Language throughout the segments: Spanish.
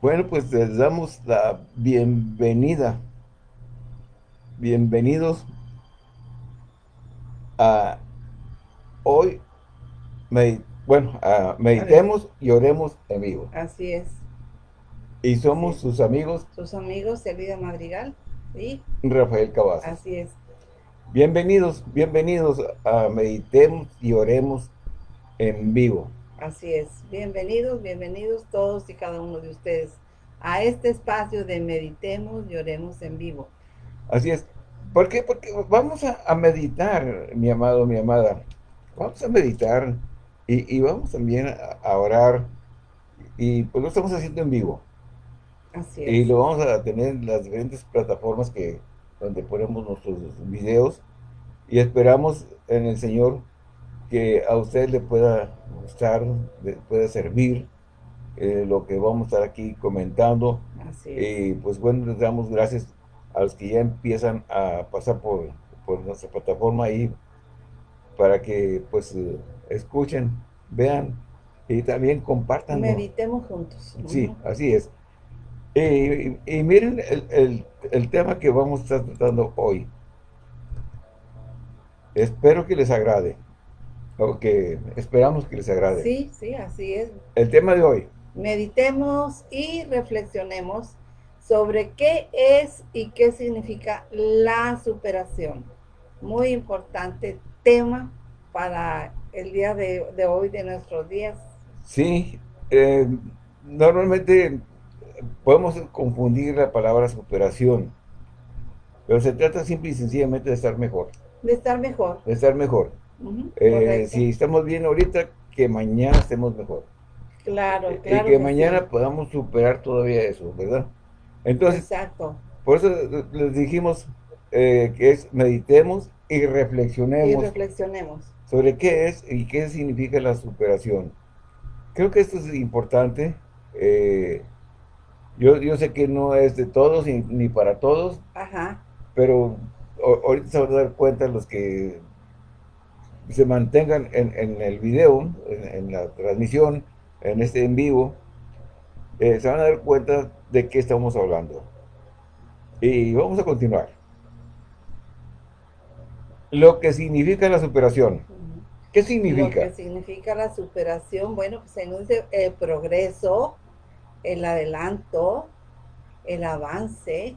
Bueno, pues les damos la bienvenida. Bienvenidos a hoy, bueno, a meditemos y oremos en vivo. Así es. Y somos sus amigos. Sus amigos, Elvira Madrigal y Rafael Cavazos. Así es. Bienvenidos, bienvenidos a Meditemos y Oremos en vivo. Así es. Bienvenidos, bienvenidos todos y cada uno de ustedes a este espacio de Meditemos y Oremos en vivo. Así es. ¿Por qué? Porque vamos a, meditar, mi amado, mi amada. Vamos a meditar y, vamos también a, orar. Y pues lo estamos haciendo en vivo. Así es. Y lo vamos a tener en las diferentes plataformas que donde ponemos nuestros videos. Y esperamos en el Señor que a usted le pueda gustar, le pueda servir eh, lo que vamos a estar aquí comentando. Así Y pues bueno, les damos gracias a los que ya empiezan a pasar por, por nuestra plataforma ahí para que pues eh, escuchen, vean y también compartan. Meditemos juntos. Sí, así es. Y, miren el, el, tema que vamos a estar tratando hoy. Espero que les agrade. O que esperamos que les agrade. Sí, sí, así es. El tema de hoy. Meditemos y reflexionemos sobre qué es y qué significa la superación. Muy importante tema para el día de, hoy, de nuestros días. Sí, eh, normalmente podemos confundir la palabra superación, pero se trata simple y sencillamente de estar mejor. De estar mejor. De estar mejor. Eh, si estamos bien ahorita, que mañana estemos mejor. Claro, eh, claro. Y que, mañana podamos superar todavía eso, ¿verdad? Entonces, Exacto. por eso les dijimos eh, que es meditemos y reflexionemos. Y reflexionemos. Sobre qué es y qué significa la superación. Creo que esto es importante. yo, yo sé que no es de todos ni, para todos. Ajá. Pero ahorita se van a dar cuenta los que se mantengan en, el video, en, la transmisión, en este en vivo, eh, se van a dar cuenta de qué estamos hablando. Y vamos a continuar. Lo que significa la superación. ¿Qué significa? Lo que significa la superación, bueno, pues en el progreso, el adelanto, el avance,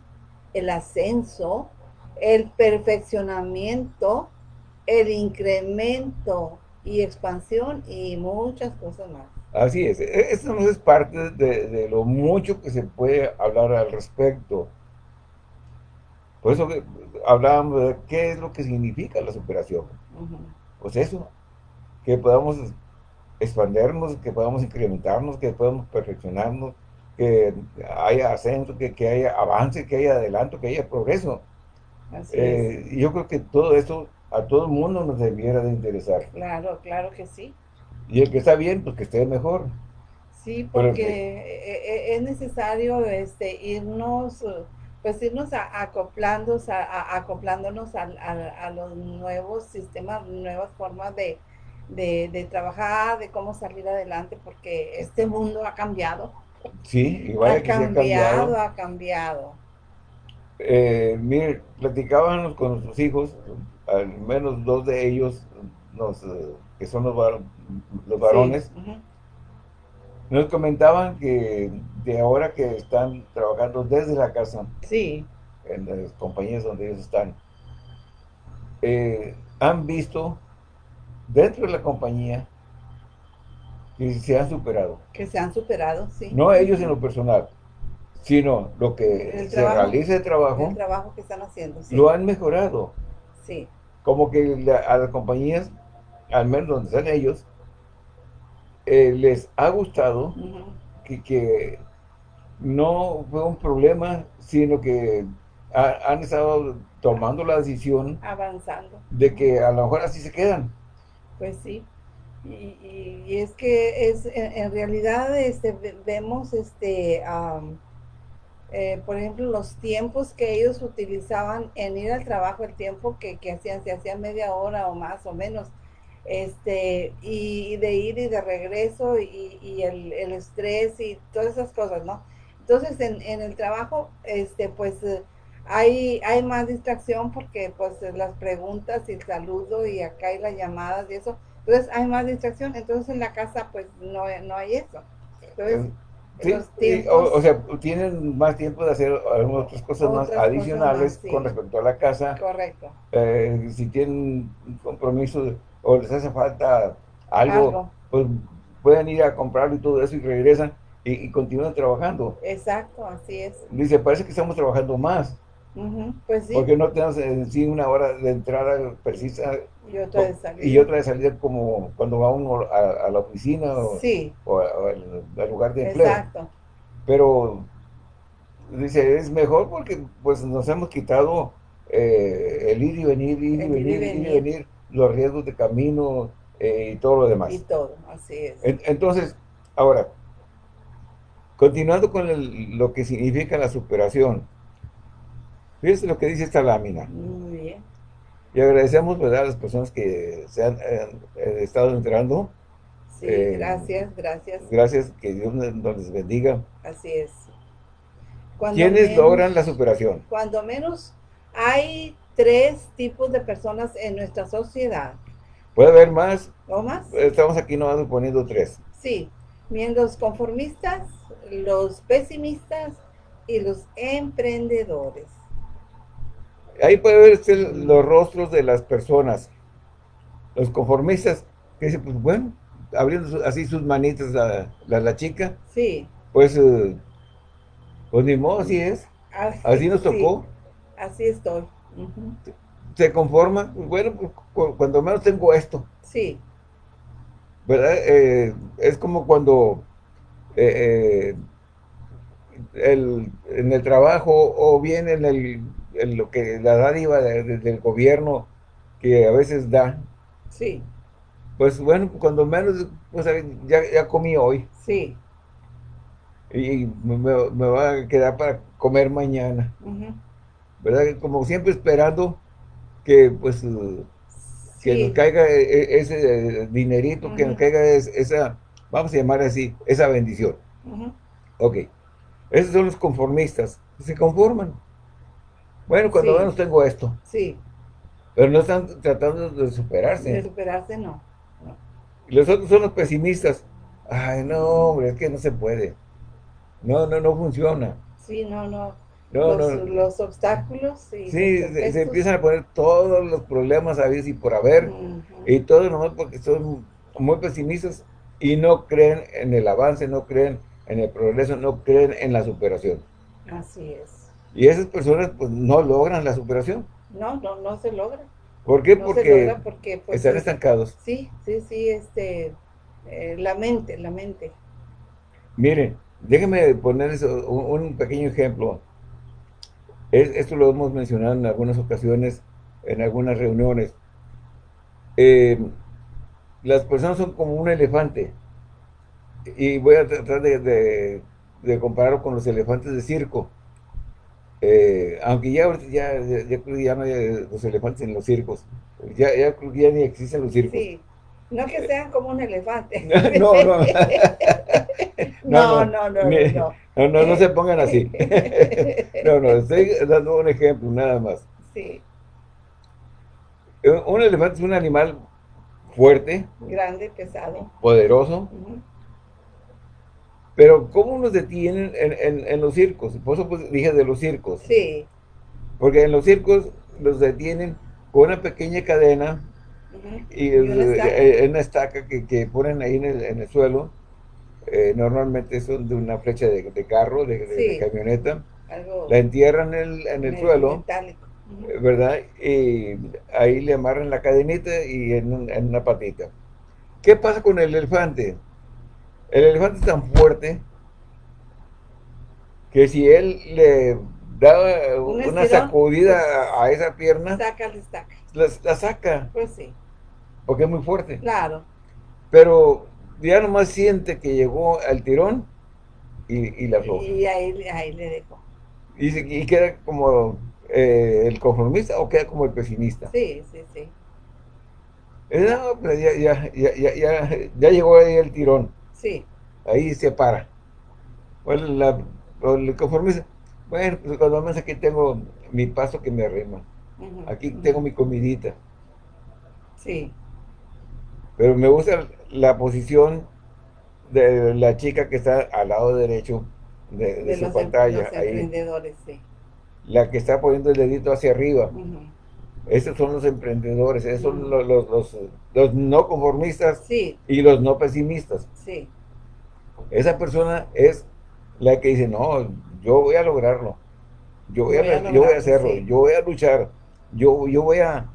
el ascenso, el perfeccionamiento, el incremento y expansión y muchas cosas más. Así es, e-, esto no es parte de, lo mucho que se puede hablar al respecto. Por eso hablábamos de qué es lo que significa la superación. Pues eso, que podamos expandernos, que podamos incrementarnos, que podamos perfeccionarnos, que haya ascenso, que, que haya avance, que haya adelanto, que haya progreso. Así eh, Yo creo que todo eso a todo el mundo nos debiera de interesar. Claro, claro que sí. Y el que está bien, pues que esté mejor. Sí, porque e, e, es necesario este, irnos, pues irnos acoplándonos, a, acoplándonos a, los nuevos sistemas, nuevas formas de, trabajar, de cómo salir adelante, porque este mundo ha cambiado. Sí, igual ha, cambiado, ha cambiado. Eh, mire, platicábamos con nuestros hijos, al menos dos de ellos, eh, que son los, los varones, nos comentaban que de ahora que están trabajando desde la casa, sí. en las compañías donde ellos están, eh, han visto dentro de la compañía que se han superado. Que se han superado, sí. No ellos en lo personal, sino lo que se realiza de trabajo. El trabajo que están haciendo, Lo han mejorado. Sí como que a las compañías, al menos donde están ellos, eh, les ha gustado que, no fue un problema, sino que han estado tomando la decisión avanzando de que a lo mejor así se quedan. Pues sí. Y, es que es en, realidad este vemos este eh, por ejemplo, los tiempos que ellos utilizaban en ir al trabajo, el tiempo que, hacían, se hacían media hora o más o menos, este, y, de ir y de regreso y, el, estrés y todas esas cosas, ¿no? Entonces, en, en el trabajo, este, pues, eh, hay, hay más distracción porque, pues, las preguntas y el saludo y acá hay las llamadas y eso. Entonces, hay más distracción. Entonces, en la casa, pues, no, no hay eso. Entonces, Sí, o, sea, tienen más tiempo de hacer algunas otras cosas más adicionales con respecto a la casa. Correcto. Eh, si tienen un compromiso o les hace falta algo, pues pueden ir a comprarlo y todo eso y regresan y, continúan trabajando. Exacto, así es. Dice, parece que estamos trabajando más. Pues sí. Porque no tenemos en sí una hora de entrada precisa y otra de salida. Y otra de salida como cuando va uno a, la oficina o, al, lugar de empleo. Exacto. Pero dice, es mejor porque pues nos hemos quitado eh, el ir y venir, ir y venir, ir y venir, los riesgos de camino eh, y todo lo demás. Y todo, así es. entonces, ahora, continuando con lo que significa la superación, fíjense lo que dice esta lámina. Muy bien. Y agradecemos ¿verdad? a las personas que se han, estado entrando. Sí, eh, gracias, gracias. Gracias, que Dios nos bendiga. Así es. ¿Quiénes logran la superación? Cuando menos hay tres tipos de personas en nuestra sociedad. ¿Puede haber más? ¿O más? Estamos aquí nomás poniendo tres. Sí, miembros conformistas, los pesimistas y los emprendedores. Ahí puede verse los rostros de las personas. Los conformistas, que dicen, pues bueno, abriendo así sus manitas la, la, chica. Sí. Pues, eh, pues ni modo, así es. Así, nos tocó. Así estoy. Se conforma, bueno, pues, cuando menos tengo esto. Sí. ¿Verdad? Eh, es como cuando eh, el, en el trabajo o bien en el lo que la dádiva del gobierno que a veces da. Sí. Pues bueno, cuando menos, pues ya, ya comí hoy. Sí. Y me, va a quedar para comer mañana. ¿Verdad? Como siempre esperando que pues que nos caiga e, e, ese dinerito, que nos caiga esa, vamos a llamar así, esa bendición. Ok. Esos son los conformistas, se conforman. Bueno, cuando menos tengo esto. Sí. Pero no están tratando de superarse. De superarse, no. Los otros son los pesimistas. Ay, no, hombre, es que no se puede. No, no, no funciona. Sí, no, no. los, obstáculos. Y sí, se, empiezan a poner todos los problemas a veces y por haber. Y todo nomás porque son muy pesimistas y no creen en el avance, no creen en el progreso, no creen en la superación. Así es. Y esas personas pues no logran la superación. No, no, no se logra. ¿Por qué? porque, pues, están estancados. Sí, sí, sí, este, eh, la mente, la mente. Miren, déjenme poner un, pequeño ejemplo. esto lo hemos mencionado en algunas ocasiones, en algunas reuniones. Eh, las personas son como un elefante. Y voy a tratar de, de compararlo con los elefantes de circo. Eh, aunque ya, ya, ya, ya, no hay los elefantes en los circos. Ya, ya, ya ni existen los circos. Sí. No que sean como un elefante. no, no. no, no, no, no, no, no, no, no se pongan así. no, no, estoy dando un ejemplo, nada más. Sí. Un elefante es un animal fuerte. Grande, pesado. Poderoso. Pero ¿cómo nos detienen en, los circos? Por eso pues, dije de los circos. Sí. Porque en los circos los detienen con una pequeña cadena y, eh, una estaca, que, ponen ahí en el, suelo. Eh, normalmente son de una flecha de, carro, de, camioneta. la entierran en el, suelo. ¿Verdad? Y ahí le amarran la cadenita y en, en una patita. ¿Qué pasa con el elefante? El elefante es tan fuerte que si él le da una sacudida a esa pierna, saca, saca. La, saca. Pues sí. Porque es muy fuerte. Claro. Pero ya nomás siente que llegó al tirón y, la afloja. Y ahí, le dejó. Y, queda como eh, el conformista o queda como el pesimista. Sí, sí, sí. No, ya, ya, ya, ya, ya llegó ahí el tirón. Sí. Ahí se para. Bueno, la el conformista, bueno, pues cuando menos aquí tengo mi paso que me arrima. aquí tengo mi comidita. Sí. Pero me gusta la posición de la chica que está al lado derecho de, su em- pantalla. emprendedores, sí. La que está poniendo el dedito hacia arriba. Esos son los emprendedores, esos son los, los, no conformistas y los no pesimistas. Sí. Esa persona es la que dice, no, yo voy a lograrlo. Yo voy, a, yo voy a hacerlo, yo voy a luchar, yo, yo voy a,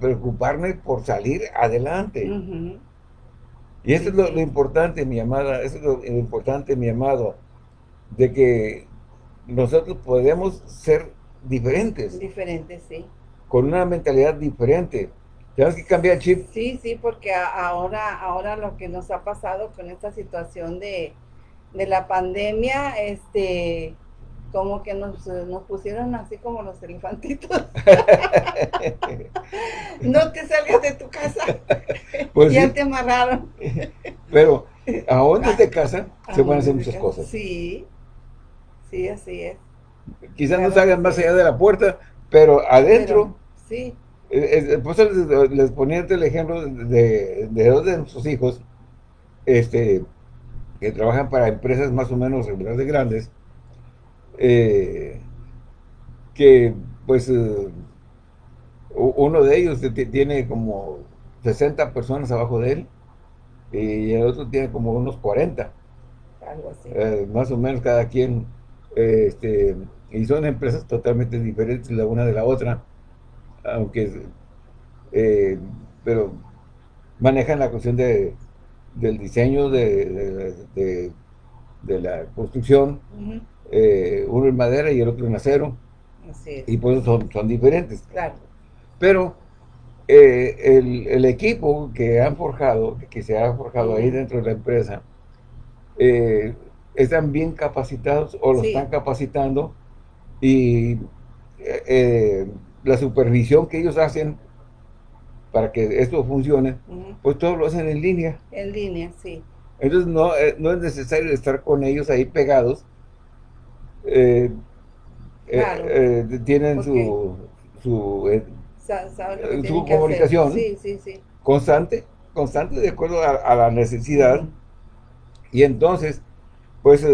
preocuparme por salir adelante. Y eso es lo, importante, mi amada, eso es lo, importante, mi amado, de que nosotros podemos ser diferentes. Diferentes, sí. Con una mentalidad diferente. Tenemos que cambiar el chip. Sí, sí, porque ahora, ahora lo que nos ha pasado con esta situación de, de la pandemia, este, como que nos, nos pusieron así como los elefantitos. no te salgas de tu casa. Pues ya te amarraron. Pero aún desde casa se pueden hacer muchas cosas. Sí, sí, así es. Quizás no salgan más allá de la puerta, pero adentro. Sí. Eh, eh, pues les, les, ponía el ejemplo de, de dos de nuestros hijos, este, que trabajan para empresas más o menos de grandes, eh, que pues eh, uno de ellos tiene como 60 personas abajo de él y el otro tiene como unos 40. Algo así. Eh, más o menos cada quien. este, y son empresas totalmente diferentes la una de la otra, aunque, pero manejan la cuestión de, del diseño de, de, la construcción, eh, uno en madera y el otro en acero. Y pues son, son diferentes. Claro. Pero eh, el, equipo que han forjado, que se ha forjado ahí dentro de la empresa, eh, están bien capacitados o lo están capacitando y la supervisión que ellos hacen para que esto funcione, pues todo lo hacen en línea. En línea, sí. Entonces no, no es necesario estar con ellos ahí pegados, eh, eh, eh, tienen su, su, su comunicación constante, constante de acuerdo a, la necesidad. Y entonces, pues,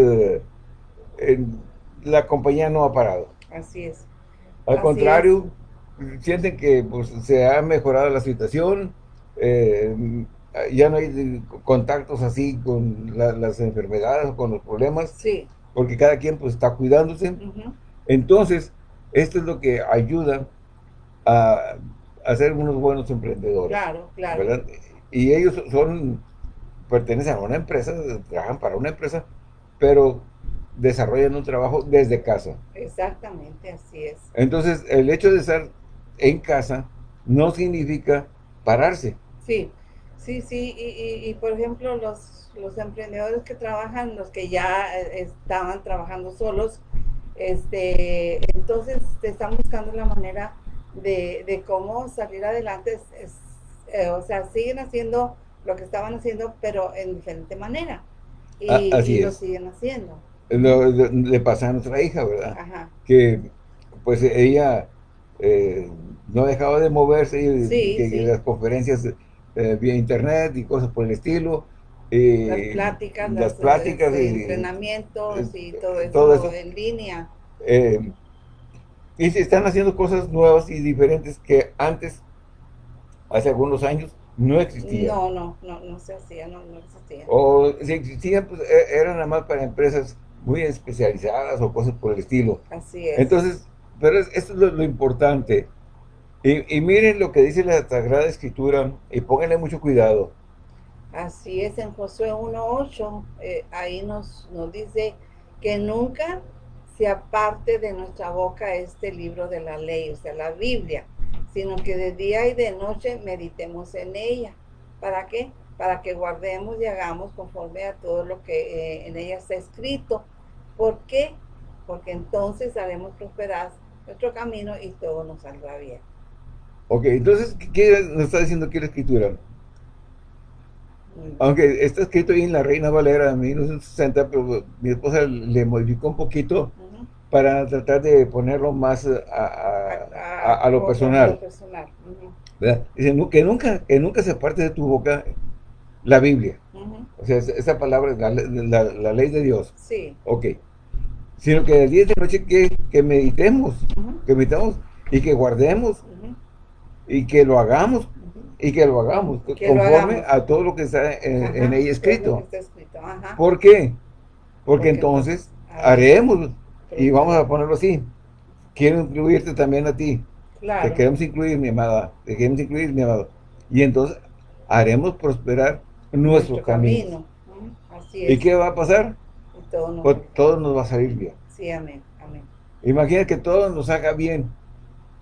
la compañía no ha parado. Así es. Al contrario, sienten que pues, se ha mejorado la situación, ya no hay contactos así con las enfermedades o con los problemas. Sí porque cada quien pues está cuidándose. Entonces, esto es lo que ayuda a, a ser unos buenos emprendedores. Claro, claro. Y ellos son, pertenecen a una empresa, trabajan para una empresa, pero desarrollan un trabajo desde casa. Exactamente, así es. Entonces, el hecho de estar en casa no significa pararse. Sí, sí, sí, y, y por ejemplo, los los emprendedores que trabajan, los que ya eh, estaban trabajando solos, este, entonces están buscando la manera de, cómo salir adelante. Eh, o sea, siguen haciendo lo que estaban haciendo, pero en diferente manera. Y, ah, lo siguen haciendo. le pasa a nuestra hija, ¿verdad? Que pues ella eh, no dejaba de moverse y que, las conferencias vía internet y cosas por el estilo las pláticas, las, pláticas y, entrenamientos y todo eso, en línea. Eh, y se están haciendo cosas nuevas y diferentes que antes, hace algunos años, no existían. No, no, no, no se hacía, no, no existían. O si existían, pues e, eran nada más para empresas muy especializadas o cosas por el estilo. Así es. Entonces, pero esto es lo, importante. Y, y, miren lo que dice la Sagrada Escritura y pónganle mucho cuidado. Así es, en Josué 1.8, eh, ahí nos, nos dice que nunca se aparte de nuestra boca este libro de la ley, o sea, la Biblia, sino que de día y de noche meditemos en ella. ¿Para qué? Para que guardemos y hagamos conforme a todo lo que eh, en ella está escrito. ¿Por qué? Porque entonces haremos prosperar nuestro camino y todo nos saldrá bien. Ok, entonces, ¿qué nos está diciendo aquí la escritura? Aunque está escrito ahí en la Reina Valera de 1960, pero mi esposa le modificó un poquito para tratar de ponerlo más a, lo personal. Dice, que nunca, que nunca se parte de tu boca la Biblia. O sea, esa palabra es la, ley de Dios. Sí. Ok. Sino que el día de noche que, que meditemos, que meditemos y que guardemos y que lo hagamos y que lo hagamos conforme a todo lo que está en, ella escrito. ¿Por qué? Porque, entonces haremos y vamos a ponerlo así. Quiero incluirte también a ti. Te queremos incluir, mi amada. Te queremos incluir, mi amado. Y entonces haremos prosperar nuestro, camino. ¿Y qué va a pasar? Todo, nos... Pues todo nos va a salir bien. Sí, amén. amén. Imagina que todo nos haga bien.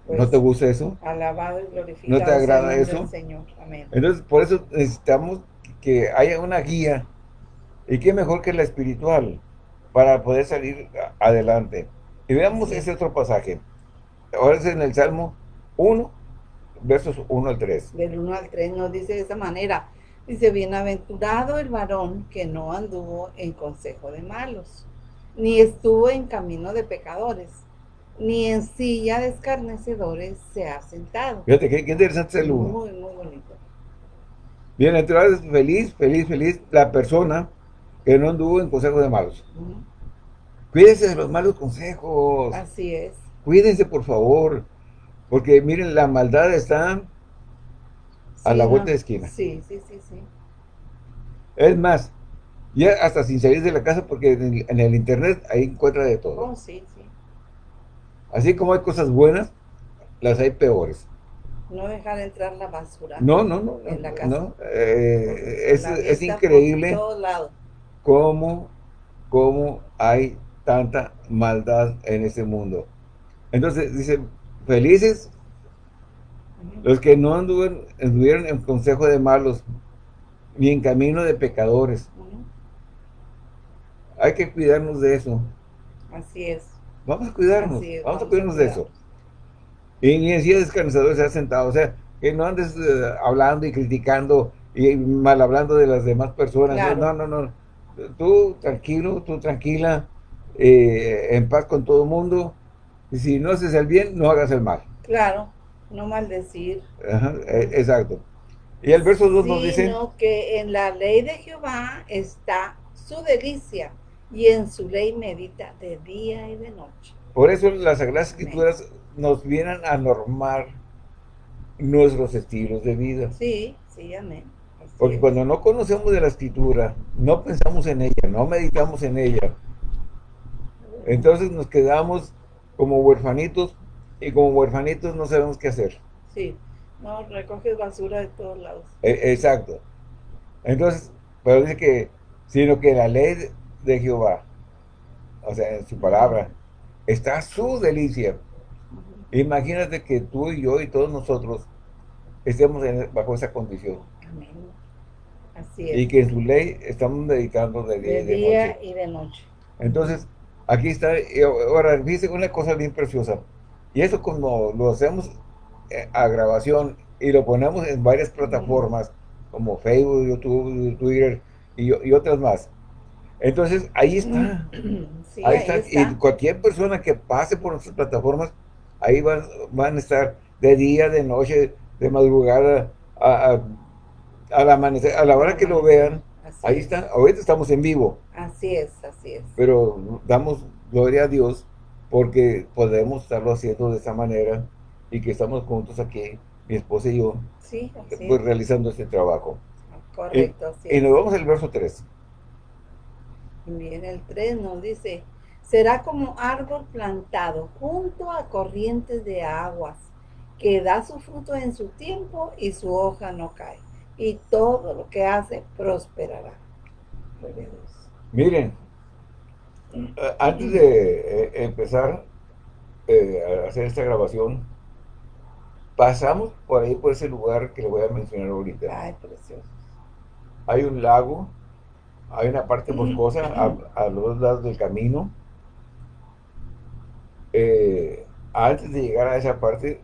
¿No pues, te gusta eso? Alabado y glorificado. ¿No te agrada eso? Señor. Amén. Entonces, por eso necesitamos que haya una guía. ¿Y qué mejor que la espiritual? Para poder salir adelante. Y veamos ese otro pasaje. Ahora es en el Salmo 1, versos 1 al 3. Del 1 al 3 nos dice de esa manera. Dice, bienaventurado el varón que no anduvo en consejo de malos, ni estuvo en camino de pecadores, ni en silla de escarnecedores se ha sentado. Fíjate, qué, interesante es el uno. Muy, muy bonito. Bienaventurado es feliz, feliz, feliz la persona que no anduvo en consejo de malos. Cuídense de los malos consejos. Así es. Cuídense, por favor. Porque miren, la maldad está a la vuelta de esquina. Sí, sí, sí, sí. Es más, ya hasta sin salir de la casa, porque en el, internet ahí encuentra de todo. Oh, sí, sí. Así como hay cosas buenas, las hay peores. No dejar entrar la basura. No, no, no. En la casa. No, eh, es, es increíble cómo, cómo hay tanta maldad en este mundo. Entonces, dice, felices los que no anduvieron, en consejo de malos, ni en camino de pecadores. Hay que cuidarnos de eso. Así es. Vamos a cuidarnos, vamos, a cuidarnos de eso. Y ni en silla descansador se ha sentado, o sea, que no andes eh, hablando y criticando y mal hablando de las demás personas. No, no, no. Tú tranquilo, tú tranquila, eh, en paz con todo el mundo. Y si no haces el bien, no hagas el mal. Claro no maldecir. E, exacto. Y el verso 2 nos dice... Sino que en la ley de Jehová está su delicia, y en su ley medita de día y de noche. Por eso las Sagradas Escrituras nos vienen a normar nuestros estilos de vida. Sí, sí, amén. Porque cuando no conocemos de la Escritura, no pensamos en ella, no meditamos en ella, entonces nos quedamos como huerfanitos y como huerfanitos no sabemos qué hacer. Sí, no, recoges basura de todos lados. E, exacto. Entonces, pero dice que, sino que la ley de Jehová, o sea, en su palabra, está su delicia. Imagínate que tú y yo y todos nosotros estemos bajo esa condición. Amén. Así es. Y que en su ley estamos dedicando de día, de día y de noche. Entonces, aquí está, ahora, dice una cosa bien preciosa. Y eso como lo hacemos eh, a grabación y lo ponemos en varias plataformas como Facebook, YouTube, Twitter y, otras más. Entonces, ahí está. ahí, está. Y cualquier persona que pase por nuestras plataformas, ahí van, van a estar de día, de noche, de madrugada, a, la amanecer, a la hora que lo vean. ahí está. Ahorita estamos en vivo. Así es, así es. Pero damos gloria a Dios porque podemos estarlo haciendo de esa manera y que estamos juntos aquí, mi esposa y yo, pues, realizando este trabajo. Correcto, y, y nos vamos al verso 3. Bien, el 3 nos dice, será como árbol plantado junto a corrientes de aguas, que da su fruto en su tiempo y su hoja no cae, y todo lo que hace prosperará. Miren, eh, antes de eh, empezar eh, a hacer esta grabación, pasamos por ahí, por ese lugar que le voy a mencionar ahorita. Ay, precioso. Hay un lago, hay una parte boscosa a, los dos lados del camino. antes de llegar a esa parte,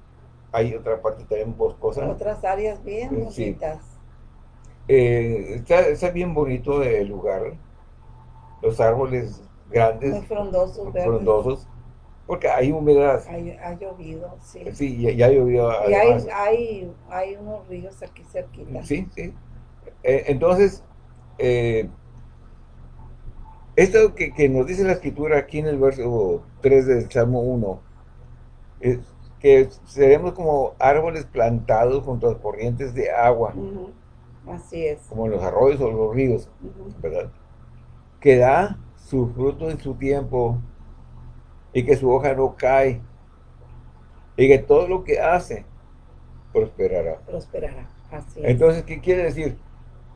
hay otra parte también boscosa. Otras áreas bien bonitas. eh, está, bien bonito el lugar, los árboles grandes, Muy frondosos, frondosos porque hay humedad. ha llovido, sí. Sí, ya, ha llovido. Y hay, hay, hay, unos ríos aquí cerquita. Sí, sí. Eh, entonces, eh, esto que, que, nos dice la escritura aquí en el verso 3 del Salmo 1, es que seremos como árboles plantados junto a corrientes de agua. Así es. Como los arroyos o los ríos, ¿verdad? Que da su fruto en su tiempo y que su hoja no cae y que todo lo que hace prosperará. Prosperará, así es. Entonces, ¿qué quiere decir?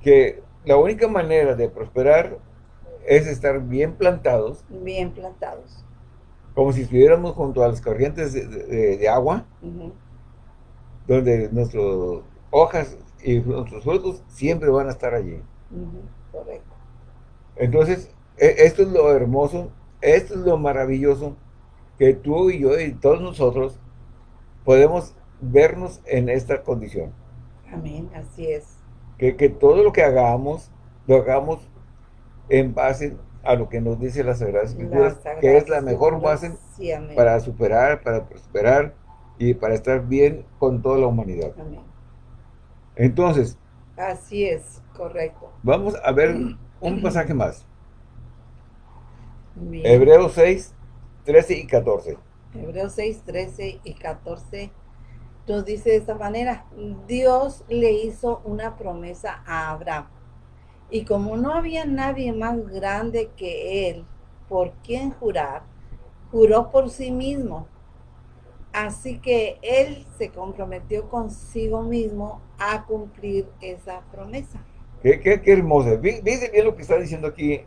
Que la única manera de prosperar es estar bien plantados. Bien plantados. Como si estuviéramos junto a las corrientes de, agua, donde nuestras hojas y nuestros frutos siempre van a estar allí. Correcto. Entonces, esto es lo hermoso, esto es lo maravilloso, que tú y yo y todos nosotros podemos vernos en esta condición. Amén, así es. Que, todo lo que hagamos, lo hagamos en base a lo que nos dice la Sagrada Escritura, que es la mejor base para superar, para prosperar y para estar bien con toda la humanidad. Amén. Entonces. Así es, correcto. Vamos a ver un pasaje más. Hebreos 6, 13 y 14. Hebreos 6, 13 y 14 nos dice de esta manera, Dios le hizo una promesa a Abraham. Y como no había nadie más grande que él por quien jurar, juró por sí mismo. Así que él se comprometió consigo mismo a cumplir esa promesa. Qué, qué, qué hermoso. Dice bien lo que está diciendo aquí.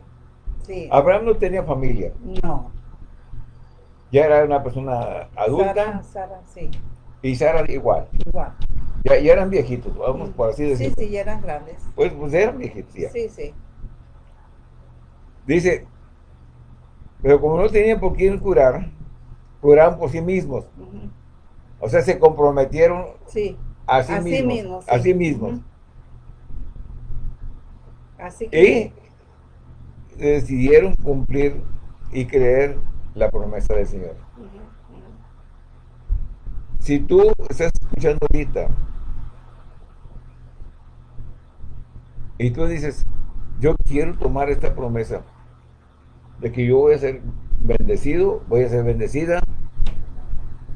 Sí. Abraham no tenía familia. No ya era una persona adulta. Sara, Sara, sí. Y Sara igual. Igual. Ya, ya eran viejitos, vamos por así decirlo. Sí, sí, ya eran grandes. Pues, pues eran viejitos ya. Sí, sí. Dice, pero como no tenían por quién curar, curaban por sí mismos. O sea, se comprometieron sí. a sí mismos. A sí mismos. Así que... Y decidieron cumplir y creer la promesa del Señor. Si tú estás escuchando ahorita y tú dices, yo quiero tomar esta promesa de que yo voy a ser bendecido, voy a ser bendecida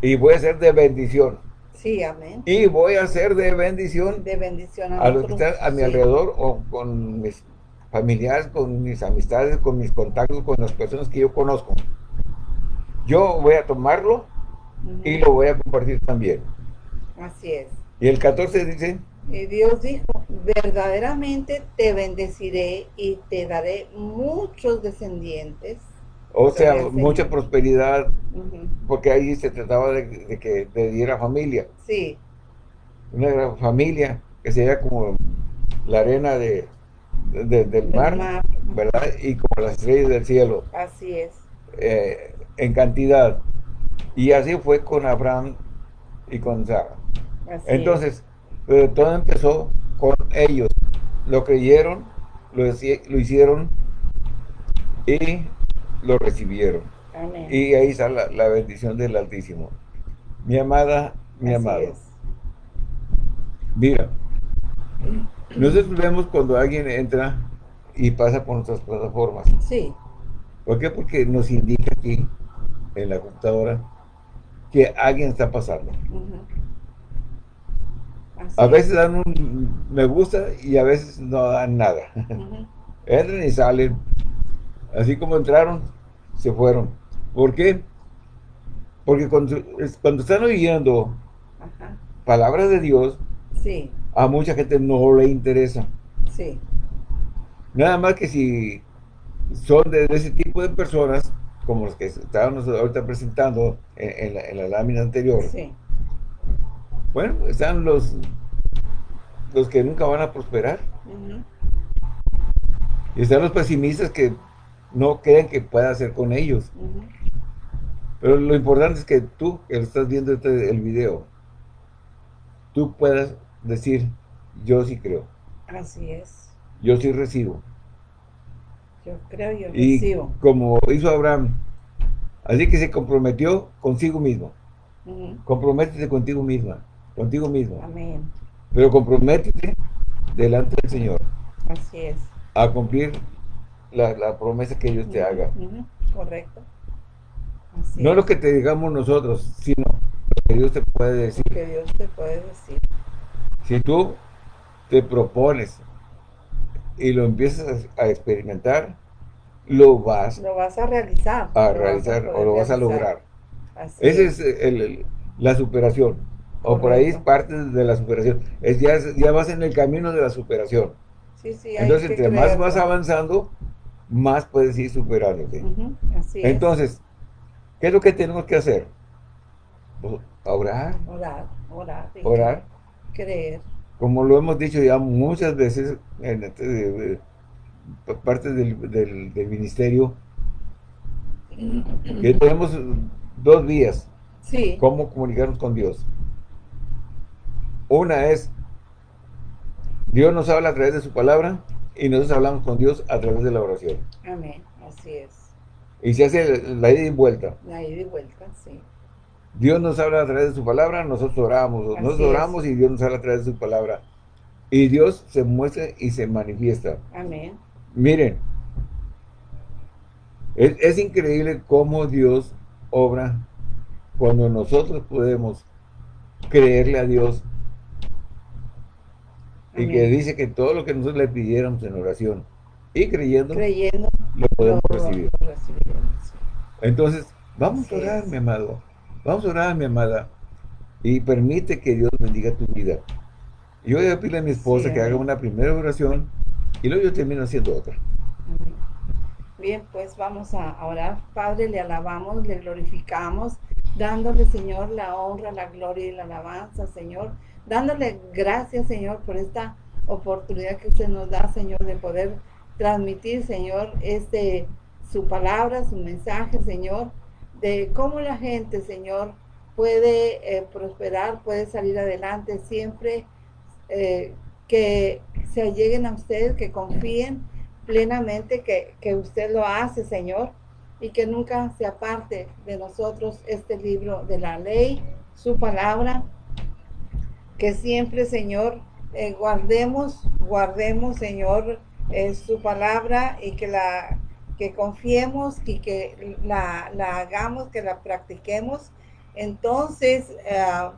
y voy a ser de bendición. Sí, amén. Y voy a ser de bendición, de bendición a, los que están a mi alrededor o con mis familiares, con mis amistades, con mis contactos, con las personas que yo conozco yo voy a tomarlo y lo voy a compartir también. Así es. Y el 14 dice... Y Dios dijo, verdaderamente te bendeciré y te daré muchos descendientes. O sea, mucha prosperidad, porque ahí se trataba de, que te diera familia. Sí. Una gran familia que sería como la arena de, del, mar, ¿verdad? Y como las estrellas del cielo. Así es. Eh, en cantidad. Y así fue con Abraham y con Sara. Entonces, todo empezó con ellos. Lo creyeron, lo, lo hicieron y lo recibieron. Y ahí está la, bendición del Altísimo. Mi amada, mi amado. Mira, nosotros vemos cuando alguien entra y pasa por nuestras plataformas. Sí. ¿Por qué? Porque nos indica aquí en la computadora que alguien está pasando. A veces dan un me gusta y a veces no dan nada. Entran y salen. Así como entraron, se fueron. ¿Por qué? Porque cuando, cuando están oyendo palabras de Dios, a mucha gente no le interesa. Nada más que si son de ese tipo de personas, como los que estábamos ahorita presentando en, la, lámina anterior. Bueno, están los los que nunca van a prosperar. Y están los pesimistas que no creen que pueda hacer con ellos. Pero lo importante es que tú, que estás viendo este, el video, tú puedas decir, yo sí creo. Así es. Yo sí recibo. Yo creo, yo y recibo. como hizo Abraham, así que se comprometió consigo mismo. Comprométete contigo misma, contigo mismo. Amén. Pero comprométete delante del Señor. Así es. A cumplir la, promesa que Dios te haga. Correcto. no lo que te digamos nosotros, sino lo que Dios te puede decir. Que Dios te puede decir. Si tú te propones y lo empiezas a experimentar, lo vas, lo vas a realizar. A realizar o lo vas a lograr. Esa es la superación. O por ahí es parte de la superación. Es, ya, ya vas en el camino de la superación. Entonces, entre más vas avanzando, más puedes ir superándote. Entonces, ¿qué es lo que tenemos que hacer? Pues, orar. Orar, orar. Orar. Creer. Como lo hemos dicho ya muchas veces en este, parte del, del ministerio, que tenemos dos vías. Sí. Cómo comunicarnos con Dios. Una es, Dios nos habla a través de su palabra y nosotros hablamos con Dios a través de la oración. Amén, así es. Y se hace la ida y vuelta. La ida y vuelta, sí. Dios nos habla a través de su palabra, nosotros oramos. nosotros oramos y Dios nos habla a través de su palabra. Y Dios se muestra y se manifiesta. Amén. Miren, es increíble cómo Dios obra cuando nosotros podemos creerle a Dios y que dice que todo lo que nosotros le pidiéramos en oración y creyendo, creyendo lo podemos recibir. Entonces, vamos a orar, mi amado. Vamos a orar, mi amada. Y permite que Dios bendiga tu vida. Yo voy a pedirle a mi esposa que haga una primera oración y luego yo termino haciendo otra. Bien, pues vamos a orar. Padre, le alabamos, le glorificamos, dándole, Señor, la honra, la gloria y la alabanza, Señor dándole gracias, Señor, por esta oportunidad que usted nos da, Señor, de poder transmitir, Señor, este su palabra, su mensaje, Señor, de cómo la gente, Señor, puede eh, prosperar, puede salir adelante siempre, eh, que se alleguen a usted, que confíen plenamente que, que usted lo hace, Señor, y que nunca se aparte de nosotros este libro de la ley, su palabra, que siempre, Señor, eh, guardemos, guardemos, Señor, su palabra y que la que confiemos y que la, hagamos, que la practiquemos. Entonces, eh,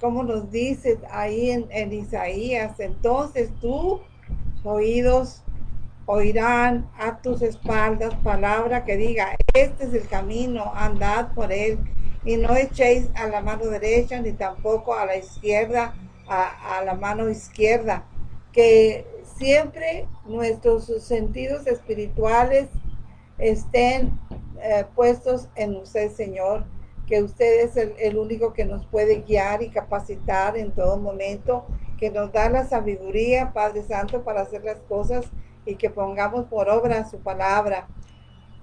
como nos dice ahí en, en, Isaías, entonces tú, oídos, oirán a tus espaldas palabra que diga, este es el camino, andad por él y no echéis a la mano derecha ni tampoco a la izquierda, a, la mano izquierda. Que siempre nuestros sentidos espirituales estén eh, puestos en usted, Señor, que usted es el, el, único que nos puede guiar y capacitar en todo momento, que nos da la sabiduría, Padre Santo, para hacer las cosas y que pongamos por obra su palabra.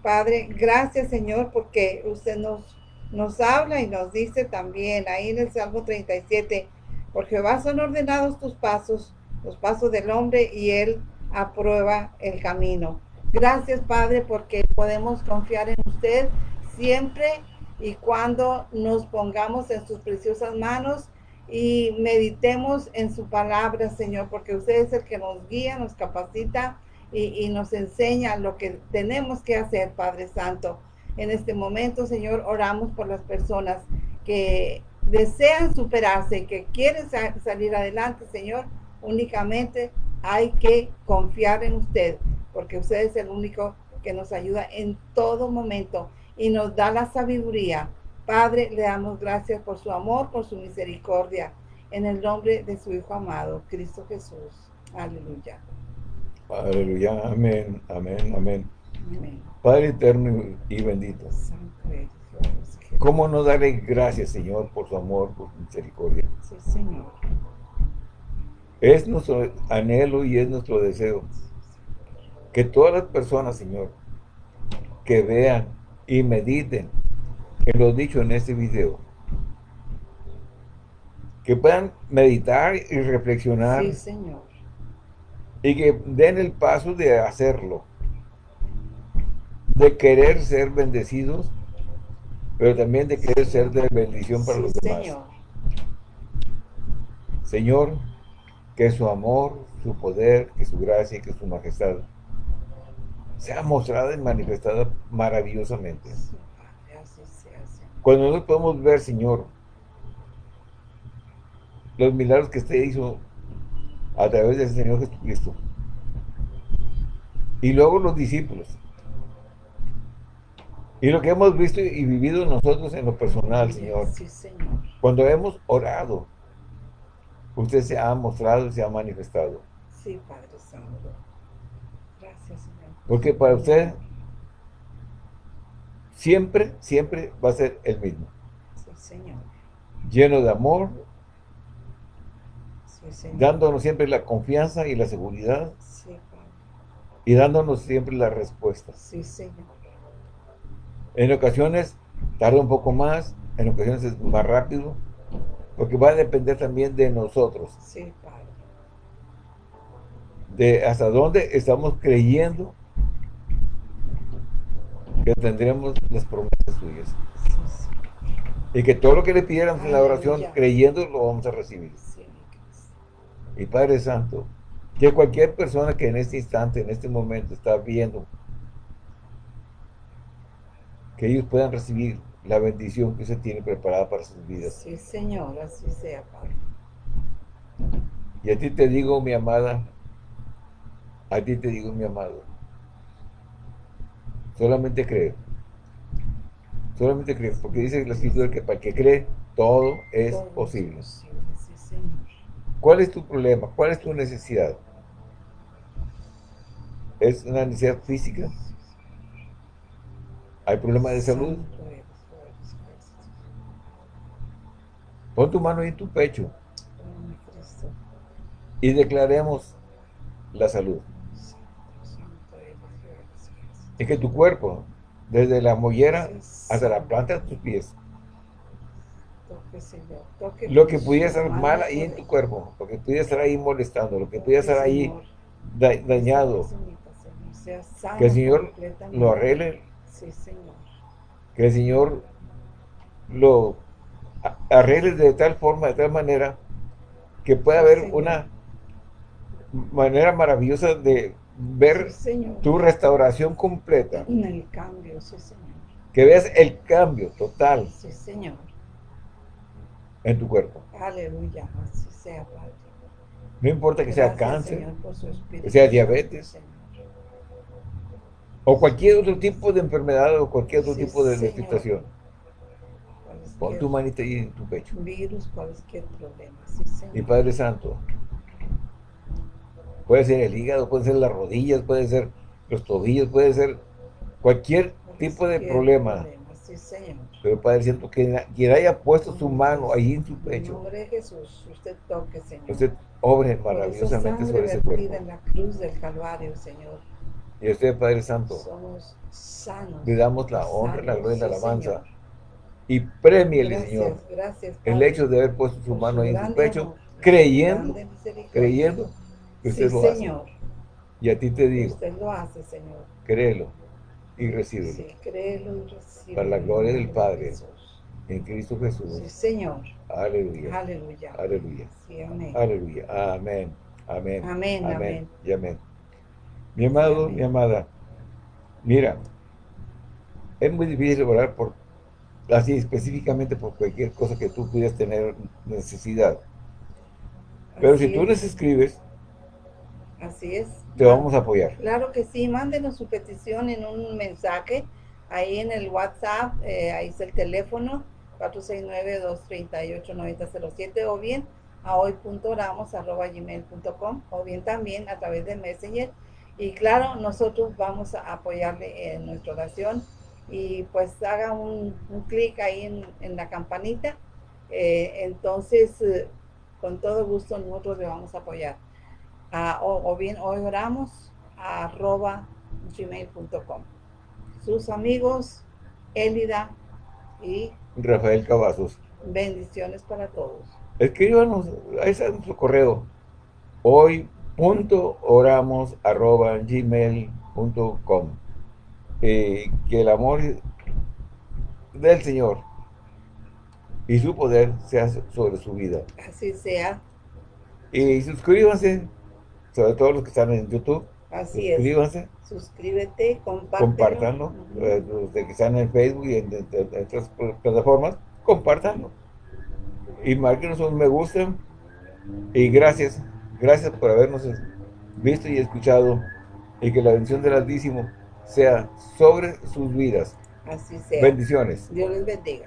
Padre, gracias, Señor, porque usted nos nos habla y nos dice también ahí en el Salmo 37, por Jehová son ordenados tus pasos, los pasos del hombre y él aprueba el camino. Gracias Padre porque podemos confiar en usted siempre y cuando nos pongamos en sus preciosas manos y meditemos en su palabra, Señor, porque usted es el que nos guía, nos capacita y, nos enseña lo que tenemos que hacer, Padre Santo. En este momento, Señor, oramos por las personas que desean superarse, que quieren salir adelante, Señor. Únicamente hay que confiar en usted, porque usted es el único que nos ayuda en todo momento y nos da la sabiduría. Padre, le damos gracias por su amor, por su misericordia, en el nombre de su Hijo amado, Cristo Jesús. Aleluya. Aleluya, amén, amén, amén. Padre eterno y bendito. ¿Cómo no darle gracias, Señor, por su amor, por su misericordia? Sí, Señor. Es nuestro anhelo y es nuestro deseo que todas las personas, Señor, que vean y mediten en lo dicho en este video, que puedan meditar y reflexionar sí, Señor. Y que den el paso de hacerlo. De querer ser bendecidos, pero también de querer ser de bendición para los demás. Señor. Señor, que su amor, su poder, que su gracia y que su majestad sea mostrada y manifestada maravillosamente. Cuando nosotros podemos ver, Señor, los milagros que usted hizo a través del Señor Jesucristo. Y luego los discípulos. Y lo que hemos visto y vivido nosotros en lo personal, Señor. Cuando hemos orado, usted se ha mostrado y se ha manifestado. Sí, Padre Santo. Señor. Porque para usted siempre, siempre va a ser el mismo. Sí, Señor. Lleno de amor, dándonos siempre la confianza y la seguridad. y dándonos siempre la respuesta. Sí, Señor. En ocasiones tarda un poco más, en ocasiones es más rápido, porque va a depender también de nosotros. Sí, Padre. De hasta dónde estamos creyendo que tendremos las promesas suyas. Y que todo lo que le pidiéramos en la oración, creyendo, lo vamos a recibir. Y Padre Santo, que cualquier persona que en este instante, en este momento está viendo, que ellos puedan recibir la bendición que usted tiene preparada para sus vidas. Sí, Señor, así sea, Padre. Y a ti te digo, mi amada, a ti te digo, mi amado, solamente creo. Solamente creo, porque dice la escritura que para el que cree, todo es posible. sí. ¿Cuál es tu problema? ¿Cuál es tu necesidad? ¿Es una necesidad física? ¿Hay problema de salud? Pon tu mano en tu pecho y declaremos la salud. Es que tu cuerpo, desde la mollera hasta la planta de tus pies, lo que pudiera estar mal ahí en tu cuerpo, lo que pudiera estar ahí molestando, lo que pudiera estar ahí dañado, que el Señor lo arregle, que el Señor lo arregle de tal forma, de tal manera, que pueda haber una manera maravillosa de ver tu restauración completa. Que veas el cambio total. Sí, Señor en tu cuerpo. Aleluya, así sea, Padre. No importa que sea cáncer, que sea diabetes, o cualquier otro tipo de enfermedad o cualquier otro tipo de situación. Pon tu manita ahí en tu pecho. Virus, cualquier problema. Y Padre Santo, puede ser el hígado, puede ser las rodillas, puede ser los tobillos, puede ser cualquier tipo de problema pero Padre Santo, que quien haya puesto su mano ahí en su pecho. En nombre de Jesús, usted toque, Señor. Usted obre maravillosamente sobre ese cuerpo. en la cruz del Calvario, Señor. Y usted, Padre Santo, somos sanos. Le damos la honra, la gloria y la alabanza. Y premiele, Señor, gracias, el hecho de haber puesto su mano ahí en su pecho, creyendo, creyendo lo Señor. hace. Y a ti te digo, usted lo hace, Señor. Créelo y recíbelo. Sí, créelo y recíbelo. Para la gloria del Padre. En Cristo Jesús. Sí, Señor. Aleluya. Aleluya. Aleluya. Sí, amén. Aleluya. Amén. Amén. Amén. Amén. Y amén. Mi amado, mi amada, mira, es muy difícil orar por, así específicamente por cualquier cosa que tú pudieras tener necesidad. Pero si tú les escribes, Así es. Te vamos a apoyar. Claro que sí, mándenos su petición en un mensaje, ahí en el WhatsApp, eh, ahí es el teléfono, 469-238-9007, o bien a hoy.oramos.gmail.com, o bien también a través de Messenger. Y claro, nosotros vamos a apoyarle en nuestra oración y pues haga un, clic ahí en, la campanita. Eh, entonces, eh, con todo gusto nosotros le vamos a apoyar o, bien hoy oramos a arroba gmail.com. Sus amigos, Elida y Rafael Cavazos. Bendiciones para todos. Escríbanos, ahí está nuestro correo. Hoy punto oramos arroba gmail.com eh, que el amor del Señor y su poder sea sobre su vida. Así sea. Y suscríbanse, sobre todo los que están en YouTube. Así suscríbanse. es. Suscríbete, compártanlo. Eh, los que están en Facebook y en, otras plataformas, compártanlo. Y márquenos un me gusta. Y gracias, gracias por habernos visto y escuchado. Y que la bendición del Altísimo sea sobre sus vidas. Así sea. Bendiciones. Dios les bendiga.